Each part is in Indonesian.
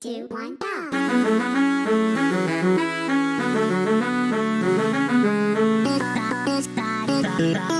two, one, go.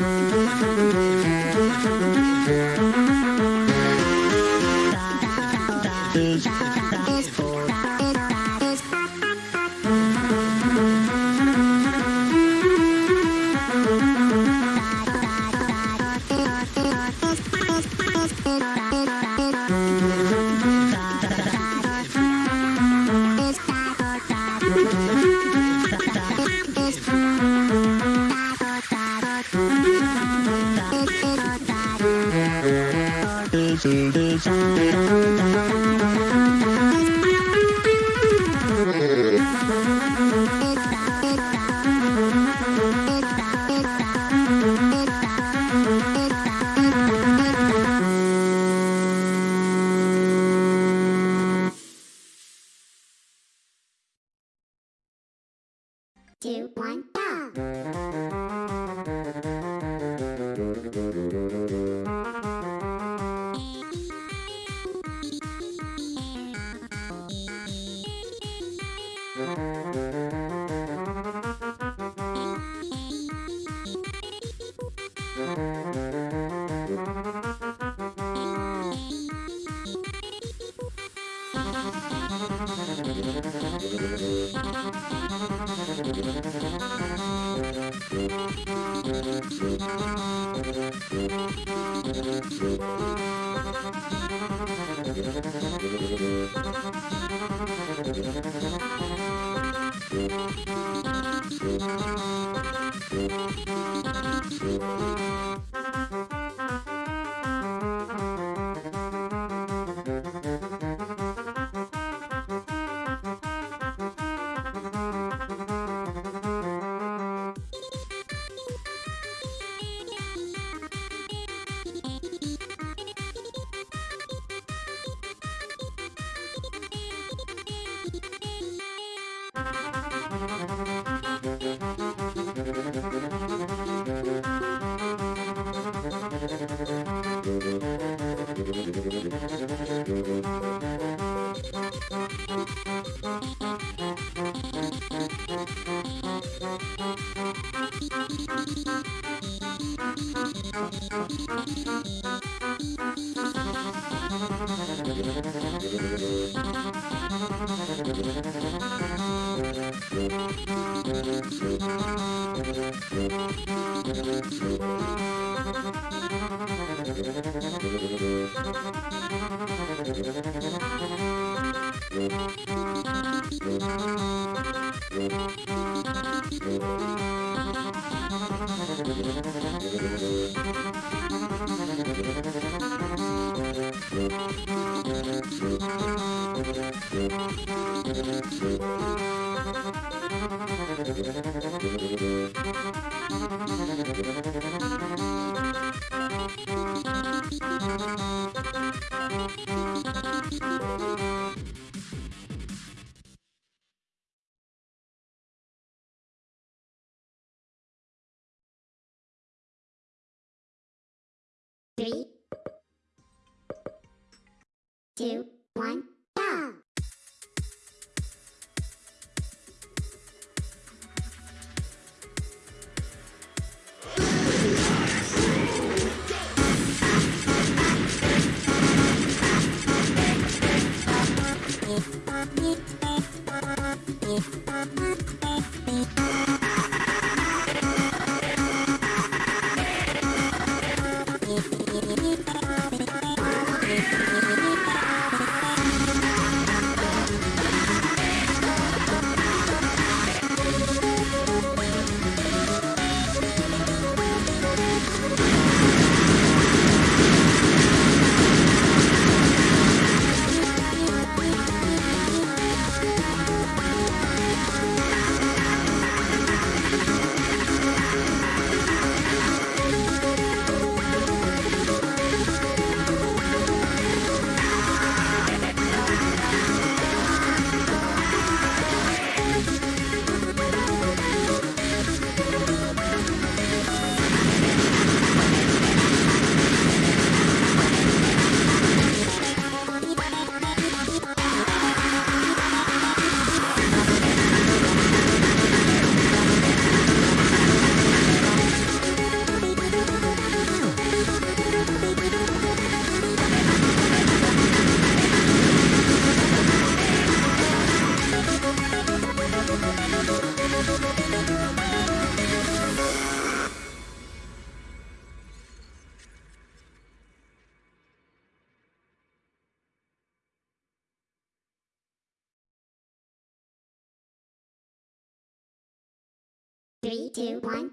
Mm-hmm. Thank you. Two, one, go! Three, two, one,